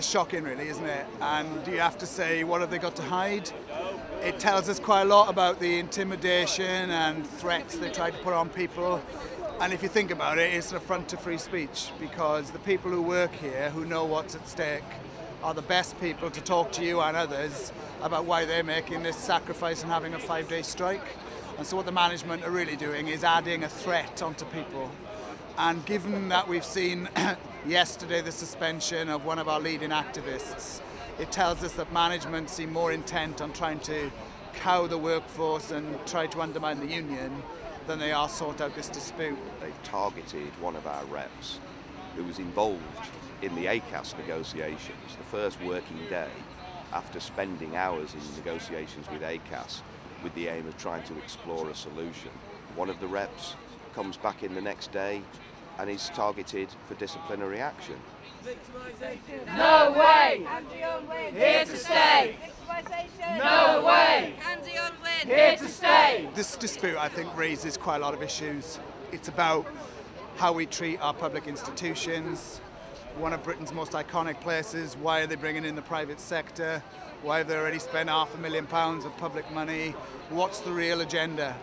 shocking really, isn't it? And you have to say, what have they got to hide? It tells us quite a lot about the intimidation and threats they try to put on people. And if you think about it, it's an affront to free speech because the people who work here, who know what's at stake, are the best people to talk to you and others about why they're making this sacrifice and having a five-day strike. And so what the management are really doing is adding a threat onto people. And given that we've seen yesterday the suspension of one of our leading activists, it tells us that management seem more intent on trying to cow the workforce and try to undermine the union than they are sort out this dispute. They've targeted one of our reps who was involved in the ACAS negotiations, the first working day after spending hours in negotiations with ACAS with the aim of trying to explore a solution. One of the reps comes back in the next day and is targeted for disciplinary action. No way! Here to stay! No way! Here to stay! This dispute, I think, raises quite a lot of issues. It's about how we treat our public institutions, one of Britain's most iconic places. Why are they bringing in the private sector? Why have they already spent half a million pounds of public money? What's the real agenda?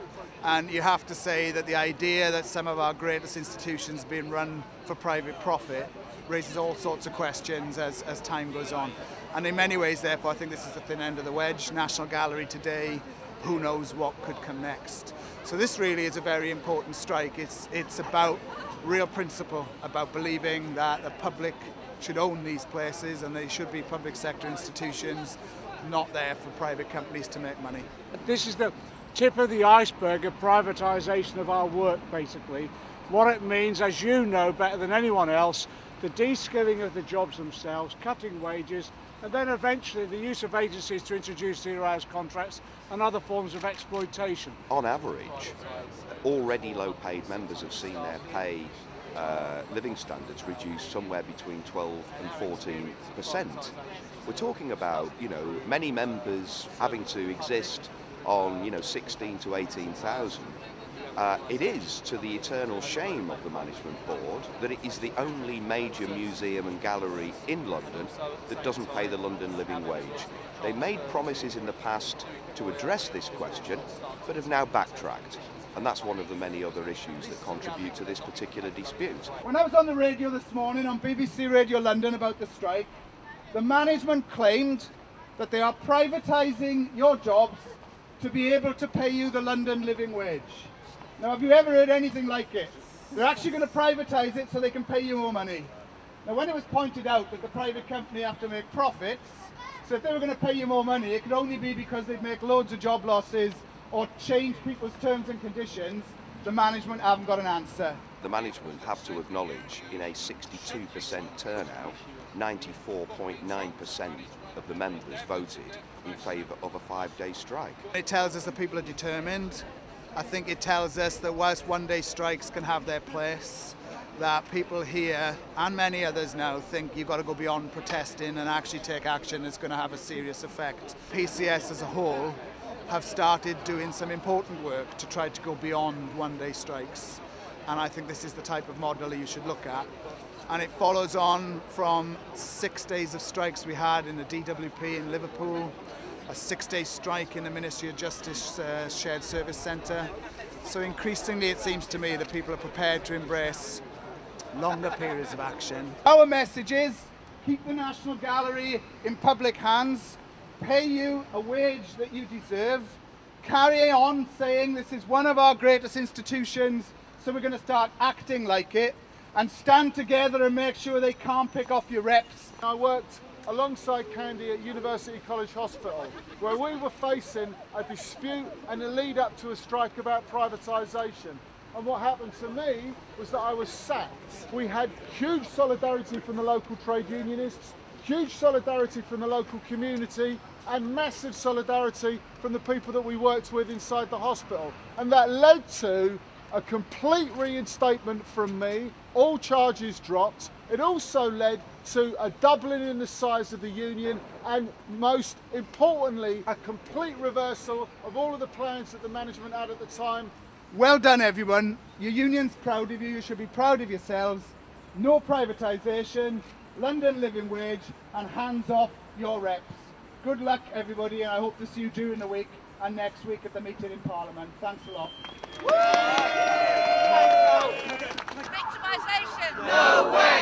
And you have to say that the idea that some of our greatest institutions being run for private profit raises all sorts of questions as, as time goes on. And in many ways, therefore, I think this is the thin end of the wedge. National Gallery today, who knows what could come next. So this really is a very important strike. It's, it's about real principle, about believing that the public should own these places and they should be public sector institutions, not there for private companies to make money. This is the tip of the iceberg of privatisation of our work, basically. What it means, as you know better than anyone else, the de-skilling of the jobs themselves, cutting wages, and then eventually the use of agencies to introduce zero hours contracts and other forms of exploitation. On average, already low paid members have seen their pay uh, living standards reduced somewhere between 12 and 14 percent. We're talking about, you know, many members having to exist on, you know, 16 to 18,000. Uh, it is to the eternal shame of the management board that it is the only major museum and gallery in London that doesn't pay the London living wage. They made promises in the past to address this question, but have now backtracked. And that's one of the many other issues that contribute to this particular dispute. When I was on the radio this morning on BBC Radio London about the strike, the management claimed that they are privatising your jobs to be able to pay you the London living wage. Now, have you ever heard anything like it? They're actually going to privatise it so they can pay you more money. Now, when it was pointed out that the private company have to make profits, so if they were going to pay you more money, it could only be because they'd make loads of job losses or change people's terms and conditions, the management haven't got an answer. The management have to acknowledge in a 62% turnout, 94.9% of the members voted in favour of a five-day strike. It tells us that people are determined. I think it tells us that whilst one-day strikes can have their place, that people here and many others now think you've got to go beyond protesting and actually take action that's going to have a serious effect. PCS as a whole have started doing some important work to try to go beyond one-day strikes. And I think this is the type of model you should look at. And it follows on from six days of strikes we had in the DWP in Liverpool, a six-day strike in the Ministry of Justice uh, Shared Service Centre. So increasingly it seems to me that people are prepared to embrace longer periods of action. Our message is keep the National Gallery in public hands pay you a wage that you deserve, carry on saying this is one of our greatest institutions, so we're going to start acting like it, and stand together and make sure they can't pick off your reps. I worked alongside Candy at University College Hospital, where we were facing a dispute and a lead up to a strike about privatisation. And what happened to me was that I was sacked. We had huge solidarity from the local trade unionists, huge solidarity from the local community and massive solidarity from the people that we worked with inside the hospital. And that led to a complete reinstatement from me, all charges dropped. It also led to a doubling in the size of the union and most importantly, a complete reversal of all of the plans that the management had at the time. Well done everyone. Your union's proud of you, you should be proud of yourselves. No privatisation, London living wage, and hands off your reps. Good luck, everybody, and I hope to see you during the week and next week at the meeting in Parliament. Thanks a lot. Victimisation. No way.